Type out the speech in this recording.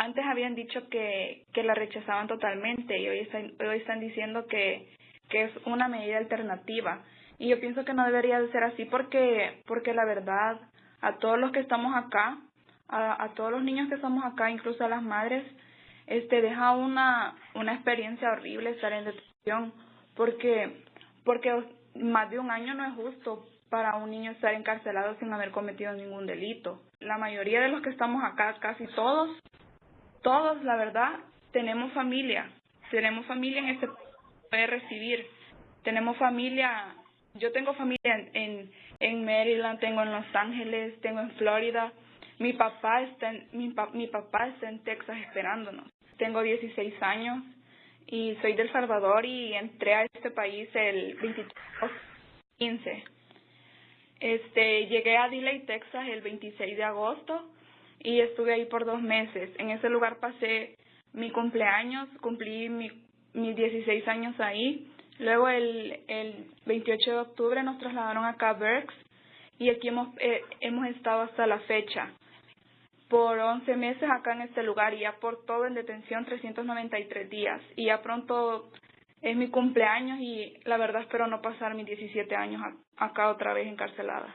antes habían dicho que, que la rechazaban totalmente y hoy están, hoy están diciendo que, que es una medida alternativa. Y yo pienso que no debería de ser así porque, porque la verdad, a todos los que estamos acá, a, a todos los niños que estamos acá, incluso a las madres, este deja una, una experiencia horrible estar en detención porque, porque más de un año no es justo para un niño estar encarcelado sin haber cometido ningún delito. La mayoría de los que estamos acá, casi todos, todos, la verdad, tenemos familia. Tenemos familia en este puede recibir. Tenemos familia, yo tengo familia en, en, Maryland, tengo en Los Ángeles, tengo en Florida. Mi papá está en, mi, mi papá está en Texas esperándonos. Tengo 16 años y soy del Salvador y entré a este país el 23 15. Este, llegué a Delay, Texas el 26 de agosto y estuve ahí por dos meses. En ese lugar pasé mi cumpleaños, cumplí mi, mis 16 años ahí. Luego el, el 28 de octubre nos trasladaron acá a Berks y aquí hemos, eh, hemos estado hasta la fecha. Por 11 meses acá en este lugar y ya por todo en detención 393 días. Y ya pronto es mi cumpleaños y la verdad espero no pasar mis 17 años acá otra vez encarcelada.